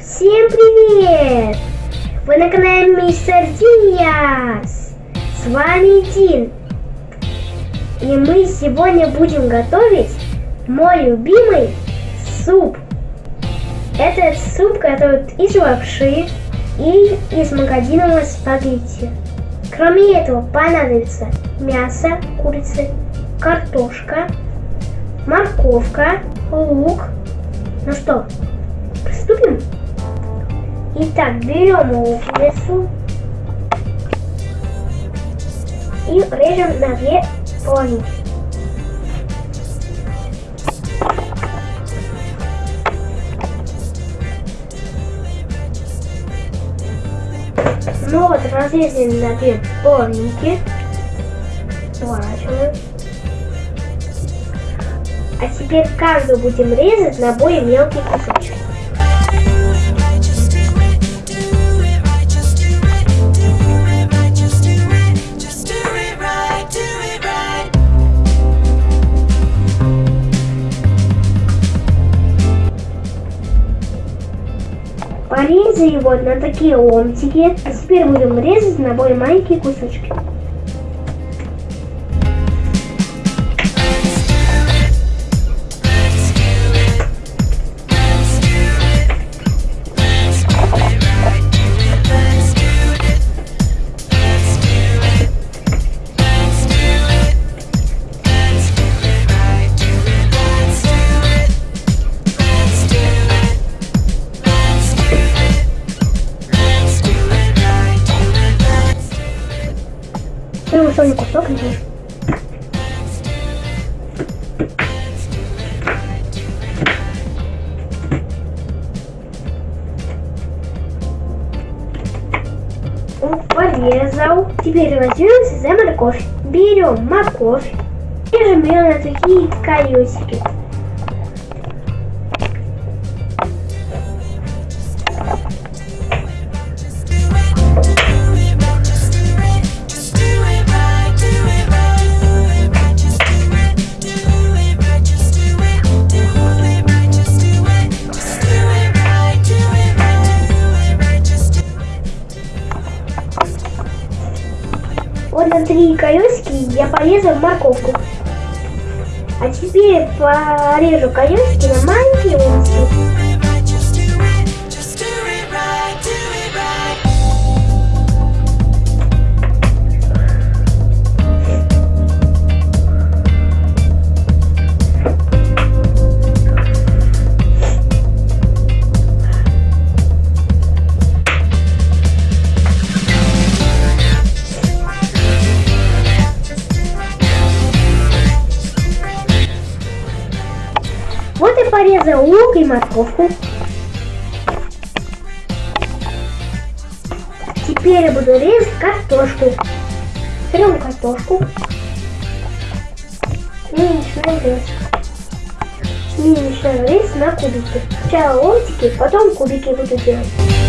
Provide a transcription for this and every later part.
Всем привет! Вы на канале Мистер Диас. С вами Дин. И мы сегодня будем готовить мой любимый суп. Это суп готовят из лапши и из магазинного спагетти. Кроме этого понадобится мясо курицы, картошка, морковка, лук. Ну что, приступим? Итак, берем луковицу и режем на две половинки. Ну вот, разрезали на две половинки. Сворачиваем. А теперь каждую будем резать на более мелкие кусочки. Его на такие ломтики. А теперь будем резать на более маленькие кусочки. Прямо соль кусок режешь. Порезал. Теперь возьмемся за морковь. Берем морковь. Режем ее на такие колесики. Морковку. А теперь порежу колесики на маленькие ломтики. Порезал лук и морковку. Теперь я буду резать картошку. Берем картошку. И начинаем резать. И начинаем резать на кубики. Сначала ломтики, потом кубики буду делать.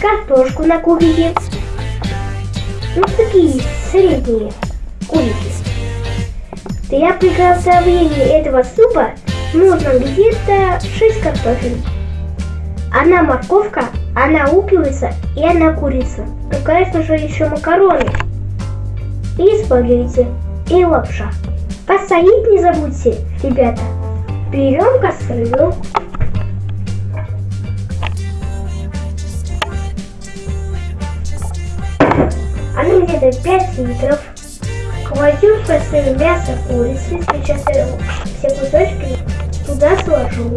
Картошку на кубики. Ну, такие средние кубики. Для приготовления этого супа нужно где-то 6 картофель. Одна морковка, одна луковица и одна курица. Ну, конечно же, еще макароны. И спагетти, и лапша. Посолить не забудьте, ребята. Берем кастрюлю. Где-то 5 литров. В кастрюлю мясо курицы. Я все кусочки туда сложу.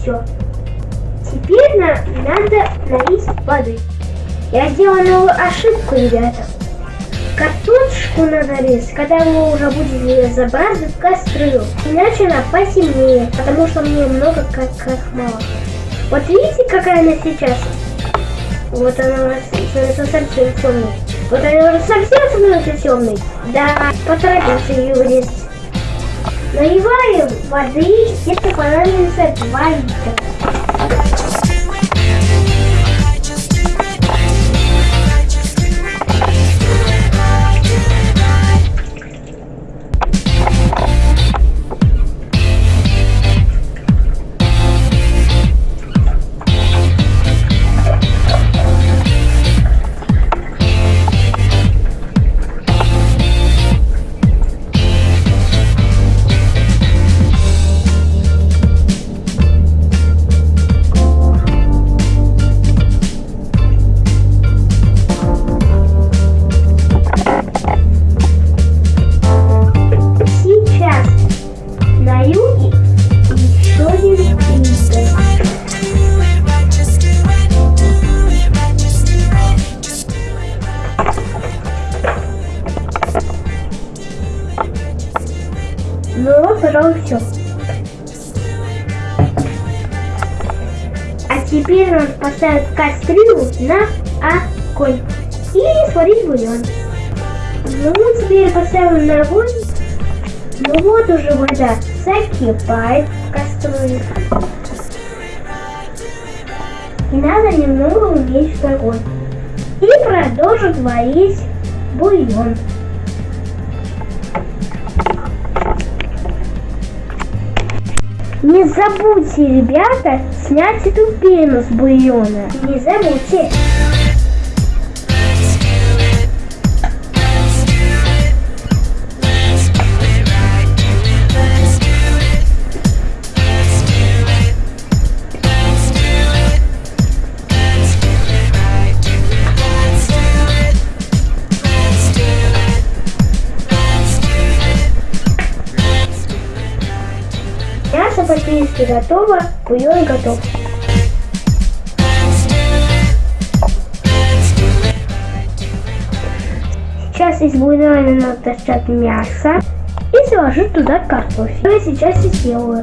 Все. Теперь на, надо налить воды. Я сделала новую ошибку, ребята. Картошку надо резать, когда вы уже будете забрасывать кастрюлю. Иначе она посильнее, потому что мне много как, как мало. Вот видите, какая она сейчас? Вот она уже совсем темная. Вот она уже совсем становится темной. Да, поторопился ее резать. Наливаем воды, где-то понадобится 2 литра. Ну пожалуй, все. А теперь надо поставить кастрюлю на огонь и сварить бульон. Ну, теперь поставим на огонь. Ну вот уже вода закипает в кастрюле. И надо немного уменьшить огонь. И продолжить варить бульон. Не забудьте, ребята, снять эту пену с бульона. Не забудьте. Практически готово, бульон готов. Сейчас из бульона достать мясо и заложить туда картофель. Что я сейчас и сделаю.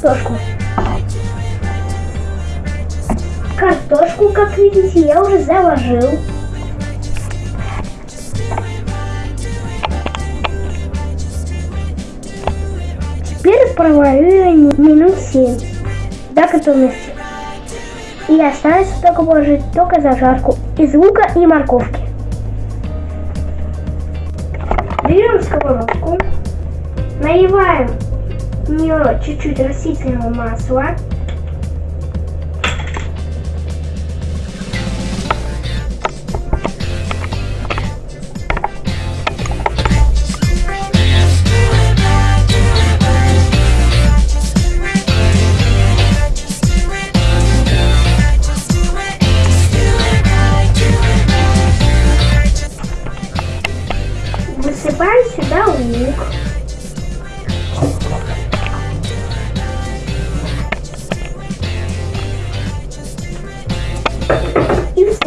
Картошку. Картошку, как видите, я уже заложил. Теперь проварю ее минут 7 до готовности. И остается только положить только зажарку из лука и морковки. Берем сковородку, наливаем в нее чуть-чуть растительного масла.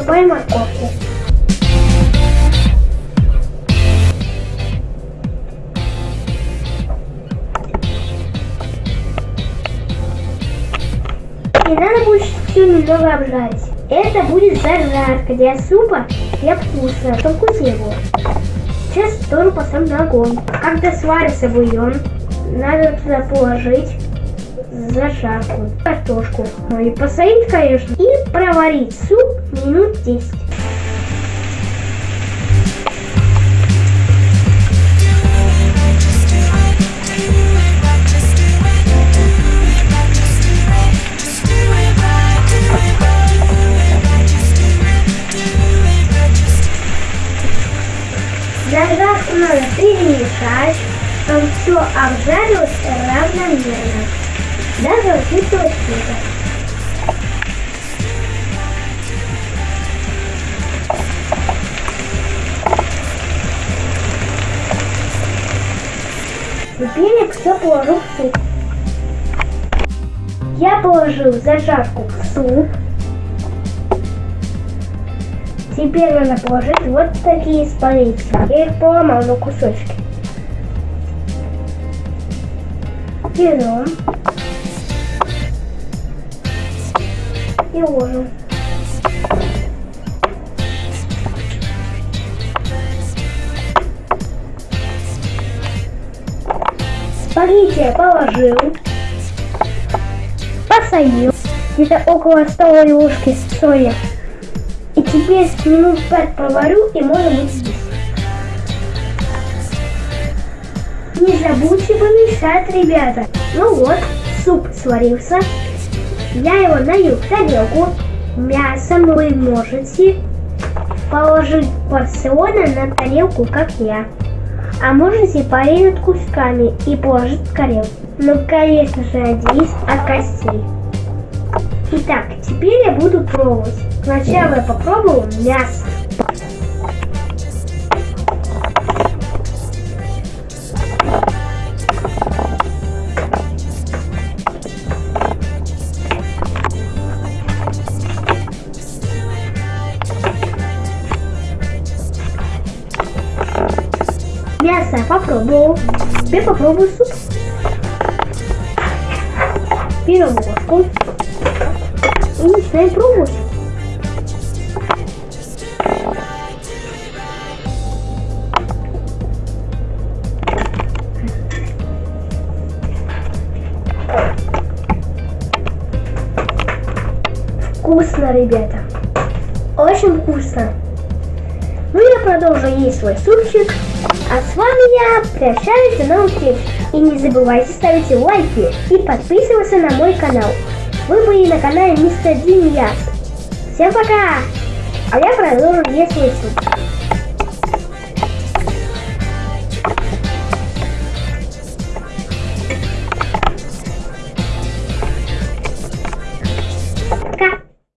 Насыпаем морковки. И надо будет все немного обжарить. Это будет зажарка для супа, для вкуса, чтобы вкуснее было. Сейчас тоже поставим на огонь. Когда сварится бульон, надо туда положить зажарку, картошку. Ну и посолить, конечно. И проварить суп минут 10. Зажарку надо перемешать, чтобы все обжарилось равномерно. Даже учитывать цвета. Теперь все положу в суп. Я положил зажарку в суп. Теперь надо положить вот такие спагетти. Я их поломал на кусочки. Берем. И ложим. Спагетти я положил. Посолил. Где-то около столовой ложки соли. И теперь минут пять проварю и можно будет здесь. Не забудьте помешать, ребята. Ну вот, суп сварился. Я его налью в тарелку. Мясо вы можете положить порционно на тарелку, как я. А можете порезать кусками и положить в тарелку. Ну, конечно же, отделить от костей. Итак, теперь я буду пробовать. Сначала я попробую мясо. Мясо я попробовал. Теперь попробую суп. Берем ложку. И начинаем пробовать. Вкусно, ребята. Очень вкусно. Ну, я продолжу есть свой супчик. А с вами я прощаюсь до новых встреч. И не забывайте ставить лайки и подписываться на мой канал. Вы были на канале Мистер Дин. Всем пока! А я продолжу есть свой суп.